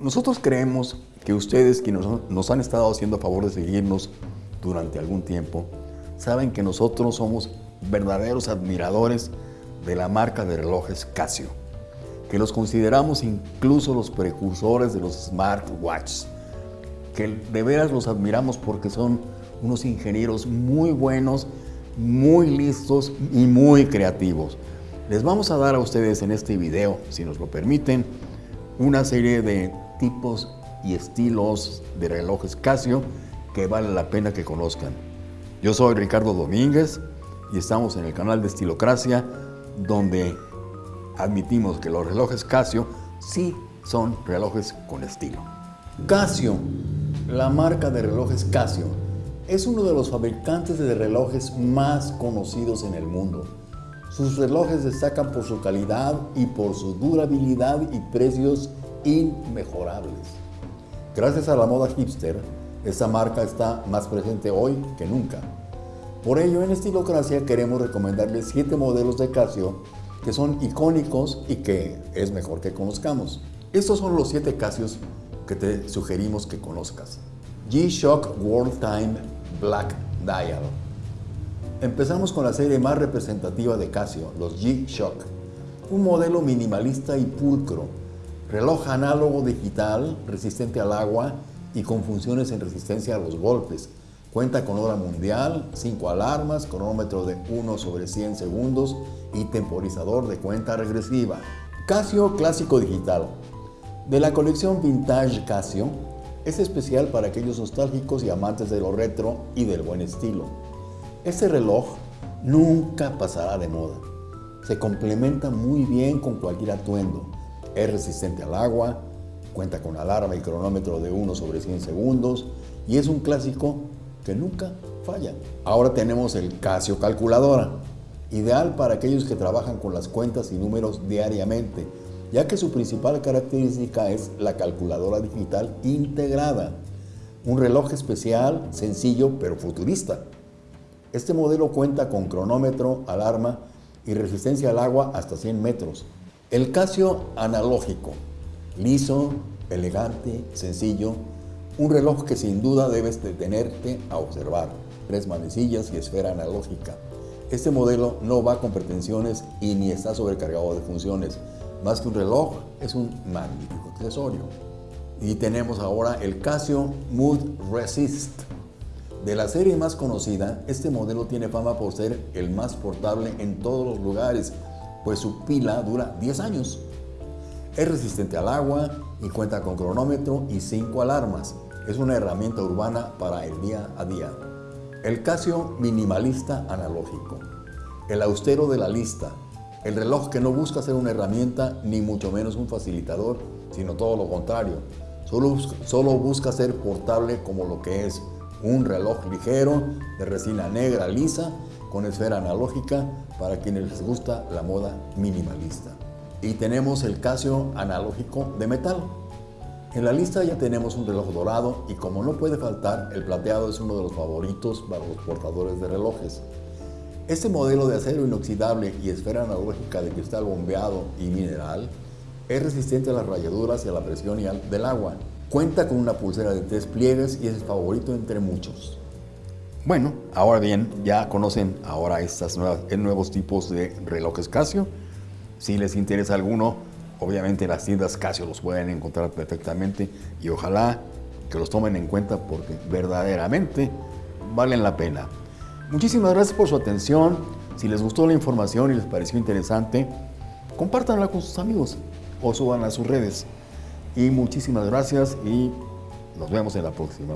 Nosotros creemos que ustedes, quienes nos han estado haciendo favor de seguirnos durante algún tiempo, saben que nosotros somos verdaderos admiradores de la marca de relojes Casio, que los consideramos incluso los precursores de los smartwatches, que de veras los admiramos porque son unos ingenieros muy buenos, muy listos y muy creativos. Les vamos a dar a ustedes en este video, si nos lo permiten, una serie de tipos y estilos de relojes Casio que vale la pena que conozcan. Yo soy Ricardo Domínguez y estamos en el canal de Estilocracia donde admitimos que los relojes Casio sí son relojes con estilo. Casio, la marca de relojes Casio, es uno de los fabricantes de relojes más conocidos en el mundo. Sus relojes destacan por su calidad y por su durabilidad y precios inmejorables. Gracias a la moda hipster, esta marca está más presente hoy que nunca. Por ello, en Estilocracia queremos recomendarles 7 modelos de Casio que son icónicos y que es mejor que conozcamos. Estos son los 7 Casios que te sugerimos que conozcas. G-Shock World Time Black Dial. Empezamos con la serie más representativa de Casio, los G-Shock. Un modelo minimalista y pulcro, reloj análogo digital resistente al agua y con funciones en resistencia a los golpes. Cuenta con hora mundial, 5 alarmas, cronómetro de 1 sobre 100 segundos y temporizador de cuenta regresiva. Casio Clásico Digital. De la colección Vintage Casio, es especial para aquellos nostálgicos y amantes de lo retro y del buen estilo. Este reloj nunca pasará de moda. Se complementa muy bien con cualquier atuendo. Es resistente al agua, cuenta con alarma y cronómetro de 1 sobre 100 segundos y es un clásico que nunca falla. Ahora tenemos el Casio Calculadora, ideal para aquellos que trabajan con las cuentas y números diariamente, ya que su principal característica es la calculadora digital integrada. Un reloj especial, sencillo pero futurista. Este modelo cuenta con cronómetro, alarma y resistencia al agua hasta 100 metros. El Casio analógico, liso, elegante, sencillo, un reloj que sin duda debes detenerte a observar. Tres manecillas y esfera analógica. Este modelo no va con pretensiones y ni está sobrecargado de funciones. Más que un reloj, es un magnífico accesorio. Y tenemos ahora el Casio Mood Resist. De la serie más conocida, este modelo tiene fama por ser el más portable en todos los lugares, pues su pila dura 10 años. Es resistente al agua y cuenta con cronómetro y 5 alarmas. Es una herramienta urbana para el día a día. El Casio minimalista analógico. El austero de la lista. El reloj que no busca ser una herramienta ni mucho menos un facilitador, sino todo lo contrario. Solo, solo busca ser portable como lo que es un reloj ligero de resina negra lisa con esfera analógica para quienes les gusta la moda minimalista. Y tenemos el Casio analógico de metal. En la lista ya tenemos un reloj dorado y como no puede faltar, el plateado es uno de los favoritos para los portadores de relojes. Este modelo de acero inoxidable y esfera analógica de cristal bombeado y mineral es resistente a las rayaduras y a la presión del agua. Cuenta con una pulsera de tres pliegues y es el favorito entre muchos. Bueno, ahora bien, ya conocen ahora estos nuevos tipos de relojes Casio. Si les interesa alguno, obviamente las tiendas Casio los pueden encontrar perfectamente y ojalá que los tomen en cuenta porque verdaderamente valen la pena. Muchísimas gracias por su atención. Si les gustó la información y les pareció interesante, compártanla con sus amigos o suban a sus redes. Y muchísimas gracias y nos vemos en la próxima.